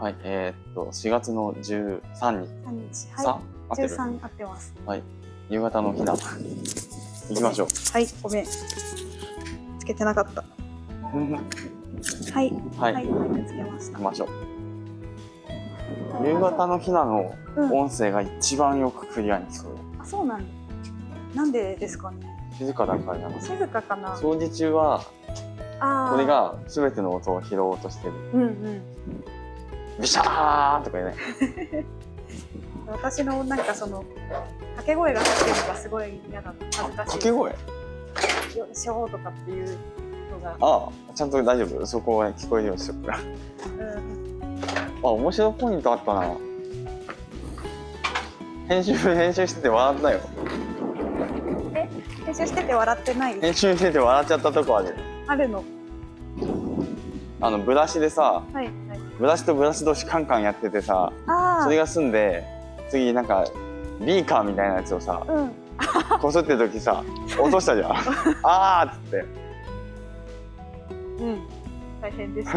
はい、えーっと、4月の13日。3日。さはい。る？13合ってます。夕方の日だ。行きましょう。はい、ごめん。つけてなかった。はい。はい、はい、はい、つけました行き。ましょう。夕方のひなのうん。音声が一番よくクリアに聞こあ、そうなんだ。なんでですかね。える。静かだからない静かかな。掃除中は、ああ。これ。が全ての音を拾おうとしてる。うんうん。ビシャーンとかね。私のなんかその掛け声が入ってるのがすごい嫌だった。恥ずかしい。掛け声？よいしょーとかっていうのが。ああ、ちゃんと大丈夫？そこは聞こえるようにしとくから。うん。あ、面白いポイントあったな。編集、編集してて笑ったよ。編集してて笑ってない？編集してて笑っちゃったとこある。あるの。あの、ブラシでさ、はいはい。ブラシとブラシ同士カンカンやっててさ、あそれが済んで、次なんか、ビーカーみたいなやつをさ、あ。うん。こすってる時さ、落としたじゃん。あーっつって。うん。大変です。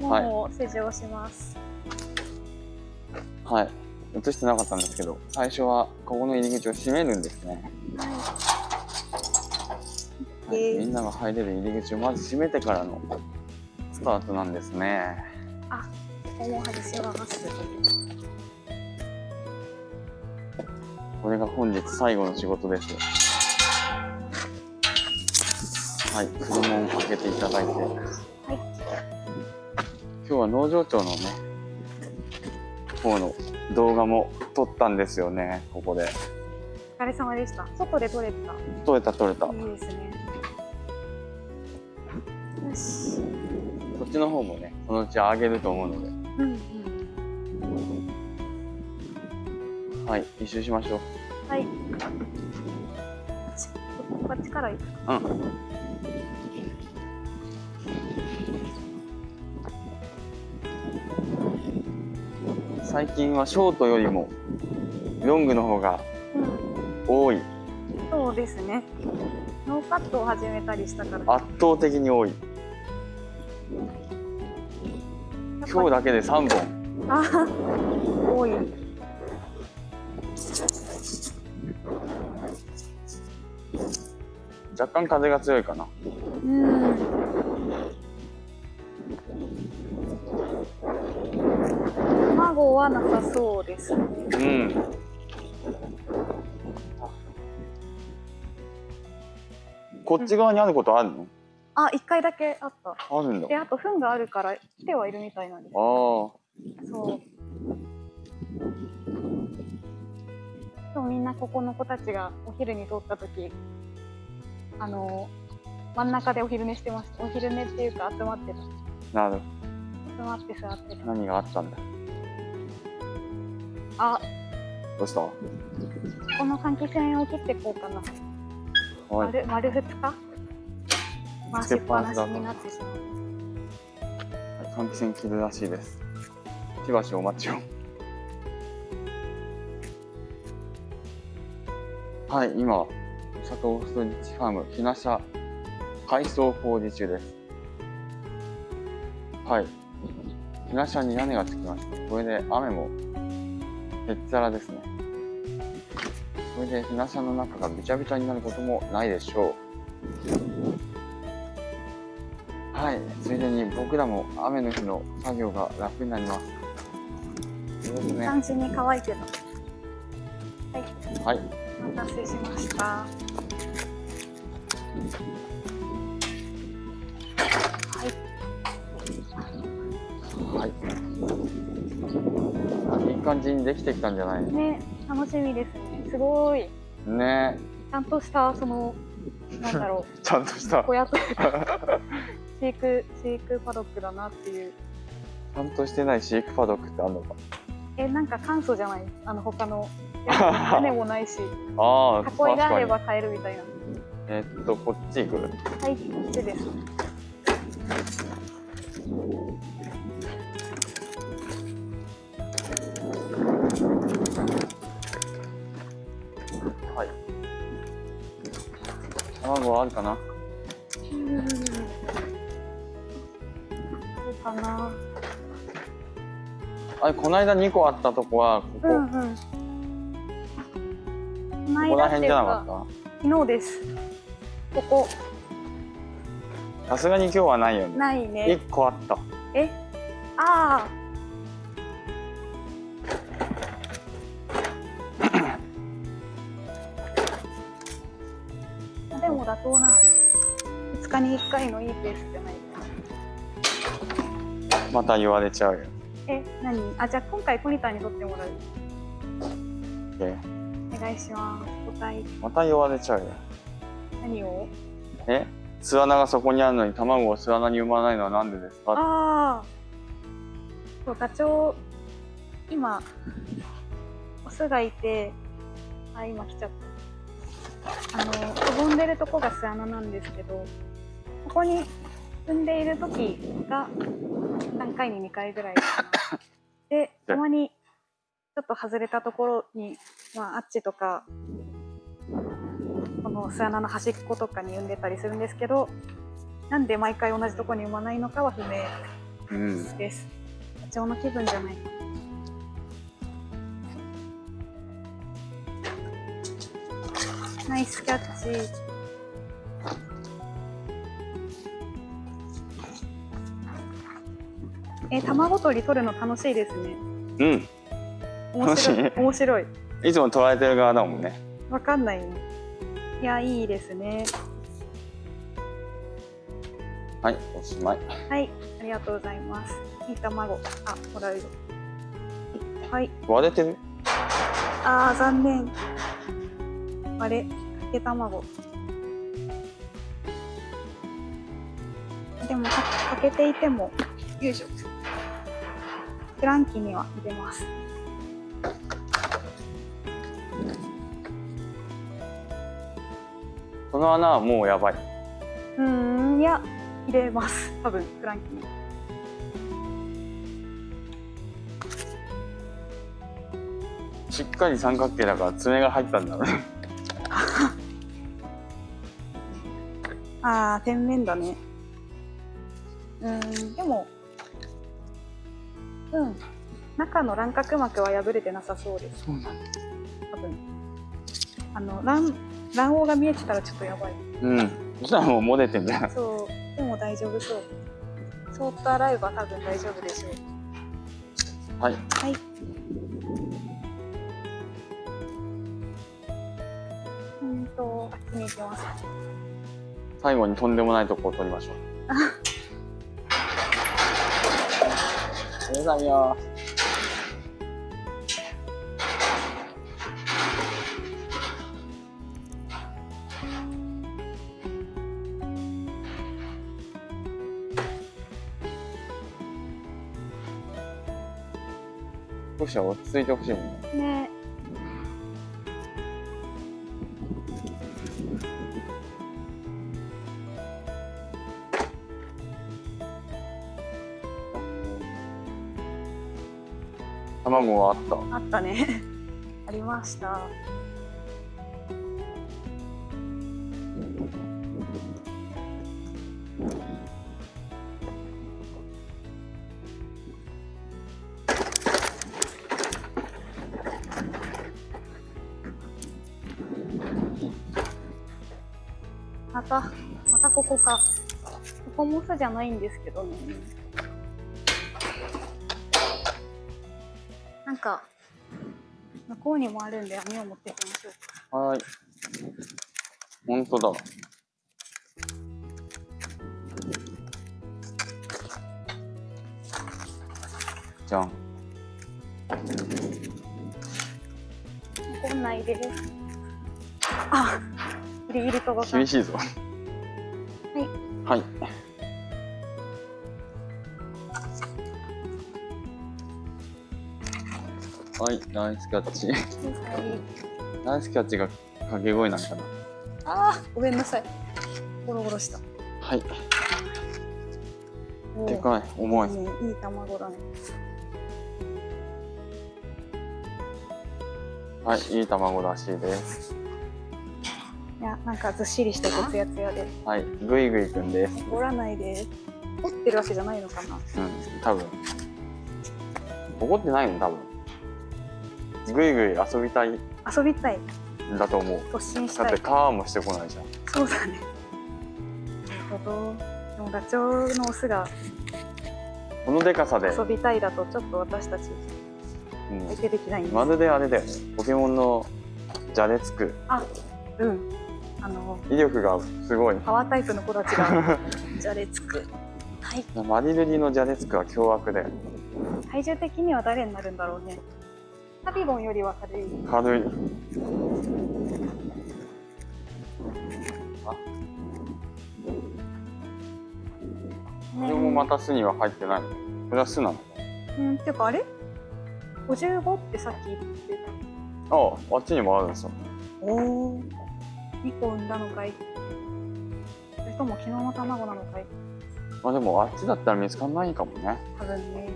もう施錠します。はい。映してなかったんですけど、最初はここの入り口を閉めるんですね。はい、えーみんなが入れる入り口をまず閉めてからのスタートなんですね。ここも外します。これが本日最後の仕事です。はい、車を開けていただいて。今日は農場長のね、方の動画も撮ったんですよね、ここで。お疲れ様でした。外で撮れた。撮れた撮れた。いいですね。ちの方もね、そのうち上げると思うので。うんうん。はい、一周しましょう。はい。ここっちから行く。うん。最近はショートよりもロングの方がうん。多い。そうですね。ノーカットを始めたりしたから。圧倒的に多い。今日だけで3本。あー多い。若干風が強いかな。うん。卵はなさそうですね。うん。こっち側にあることあるの？あ、一回だけあった。あるんだ。で、あと糞があるから来てはいるみたいなんです。ああ。そう。今日みんなここの子たちがお昼に通った時、あの真ん中でお昼寝してました。お昼寝っていうか集まってた。なる。集まって座ってた。何があったんだ？あ、どうした？この換気扇を切ってこうかな。はい。丸丸二日？回しっぱなしになってしまう。換気扇切るらしいです。しばしお待ちを。はい、今、佐藤ストリッチファーム、ひなしゃ改装工事中です。はい。ひなしゃに屋根がつきました。これで雨もへっちゃらですね。これでひなしゃの中がびちゃびちゃになることもないでしょう。はい、ついでに僕らも雨の日の作業が楽になります。そうですね。斬新に乾いてた。はい、はい、お待たせしました。はい、はい。いい感じにできてきたんじゃないね、楽しみですね。すごい。ねちゃんとした、その、なんだろ ちゃんとしたう、、小屋というか、飼育、飼育パドックだなっていう。ちゃんとしてない飼育パドックってあるのか？え、なんか簡素じゃない？あの、他の。屋根もないし、ああ、囲いがあれば買えるみたいな。に。えーっと、こっち行く？はい、こっちです。はい。卵はあるかな？かな。あれこの間2個あったとこはここ、うんうん。このここら辺じゃなかかっ昨日です。ここ。たさすがに今日はないよね。ないね。1個あった。え？ああ でも妥当な2日に1回のいいペースじゃないかなまた言われちゃうよ。え何？あじゃあ今回ポニタンに撮ってもらう。え？お願いします。答えまた言われちゃうよ。何を？え？巣穴がそこにあるのに卵を巣穴に産まないのはなんでですか？ああそうガチョウ今オスがいてあ今来ちゃった。あのくぼんでるとこが巣穴なんですけどここに産んでいる時が3回に2回ぐらい でたまにちょっと外れたところに、まあ、あっちとかこの巣穴の端っことかに産んでたりするんですけどなんで毎回同じところに産まないのかは不明うんです。社長の気分じゃない。ナイスキャッチ。え、卵取り取るの楽しいですね。うん面白い。面白い。いつも捉えてる側だもんねわかんないね。いや、いいですね。はいおしまいはい、ありがとうございます。いい卵。あ、もらうよ。はい。割れてる？あー残念あれかけ卵でもかかけていてもよいしょ。フランキーには入れます。その穴はもうやばい。うーんいや入れます。多分フランキーに。しっかり三角形だから爪が入ったんだろうね。あー天面だね。うーんでもうん。中の卵殻膜は破れてなさそうです。そうなんだ。多分。あの卵卵黄が見えてたらちょっとやばい。うん。そしたらもう漏れてんじゃん。そう、でも大丈夫そう。そーっと洗えば多分大丈夫でしょう。はい。はい。うんと、あっちに行きます。最後にとんでもないとこを取りましょう ありがとうございます。少しは落ち着いてほしいもんね。ね卵はあったあったね。ありました。また、またここか。ここも巣じゃないんですけどね。こうにもあるんで網を持ってきましょう。か。はーい。本当だ。じゃん。残んないです。あ、ギリギリ届か。厳しいぞ。はい。はいナイスキャッチ。はい。ナイスキャッチが掛け声なんかな。あー、ごめんなさい。ゴロゴロした。はい。でかい。重い。ね、いい卵だね。はいいい卵らしいです。いや、なんかずっしりしててツヤツヤで。はいぐいぐいくんです。怒らないで。す。怒ってるわけじゃないのかな。うん多分。怒ってないの多分ぐいぐい遊びたい。ん遊びたい。だと思う。突進しだってたいカーもしてこないじゃん。そうだね。なるほど。でもダチョウのオスがこのでかさで、遊びたいだとちょっと私たちうん。相手できないんです、まるであれだよね。ポケモンのじゃれつくうん。あの威力がすごい。パワータイプの子たちがじゃれつくはい。マリルリのじゃれつくは凶悪だよ。体重的には誰になるんだろうねタビゴンよりは軽い。軽い。これもまた巣には入ってない。のこれは巣なの？うんっていうかあれ？55ってさっき言ってた。あああっちにもあるんですよ。おお2個産んだのかい？それとも昨日の卵なのかい？まあでもあっちだったら見つかんないかもね。多分ね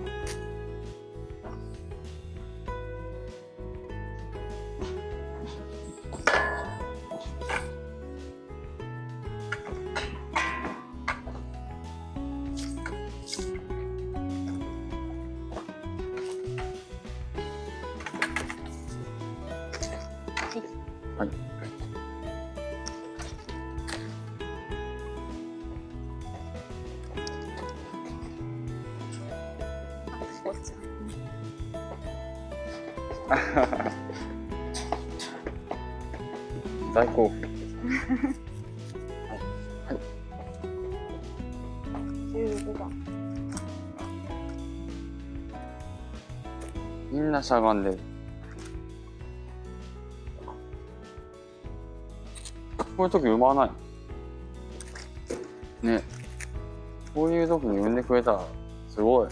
大興奮。15番みんなしゃがんで。るこういう時産まない。ね。こういう時に産んでくれたらすごい。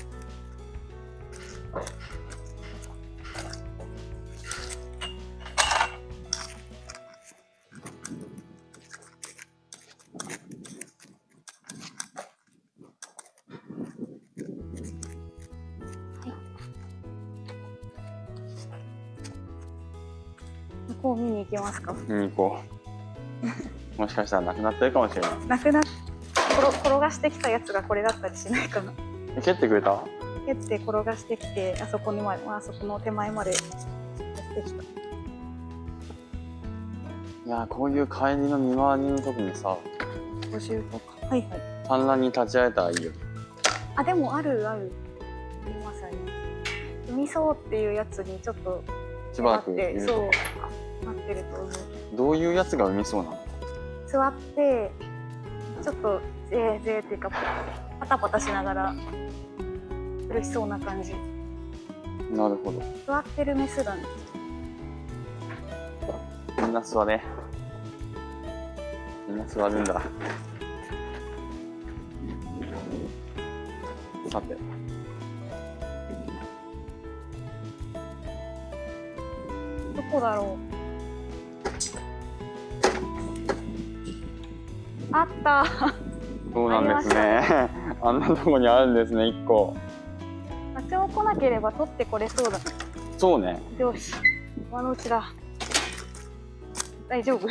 こう見に行きますか？見に行こう。もしかしたらなくなってるかもしれない。なくなっ転転がしてきたやつがこれだったりしないかな。え蹴ってくれた？蹴って転がしてきてあそこにまであそこの手前までやってきた。いやーこういう帰りの見回りの時にさ50とか。はいはい。産卵に立ち会えたらいいよ。あでもあるある。ありますあります海そうっていうやつにちょっとしばらあってくそうなってると思う。どういうやつが産みそうなの？座ってちょっとぜーぜーっていうかパタパタしながら苦しそうな感じ。なるほど。座ってるメスだね。みんな座れ。みんな座るんだ。さて。どこだろうあった。そうなんですね。あんなとこにあるんですね一個。ダチョウ来なければ取ってこれそうだ。ねそうね。よし。今のうちだ。大丈夫。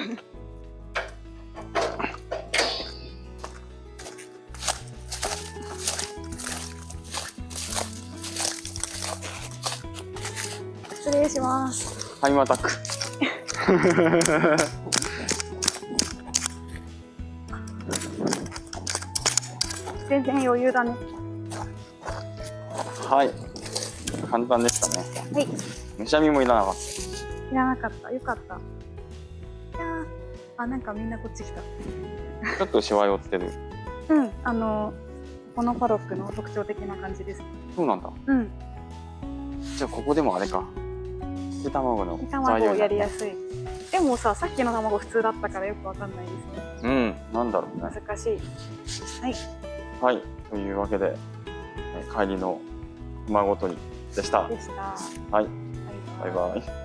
失礼します。タイムアタック 全然余裕だね。はい。簡単でしたね。はい。むしゃみもいらなかっいらなかった。よかった。いやーあなんかみんなこっち来た。たちょっとしわ寄ってる。うんあのこのパドックの特徴的な感じです。そうなんだ。うん。じゃあここでもあれか。生卵の材卵料になるやりやすい。でもささっきの卵普通だったからよくわかんないですね。うんなんだろうね。難しい。はいはい。というわけでえ帰りの卵取りでした。でした。はい。バイバイ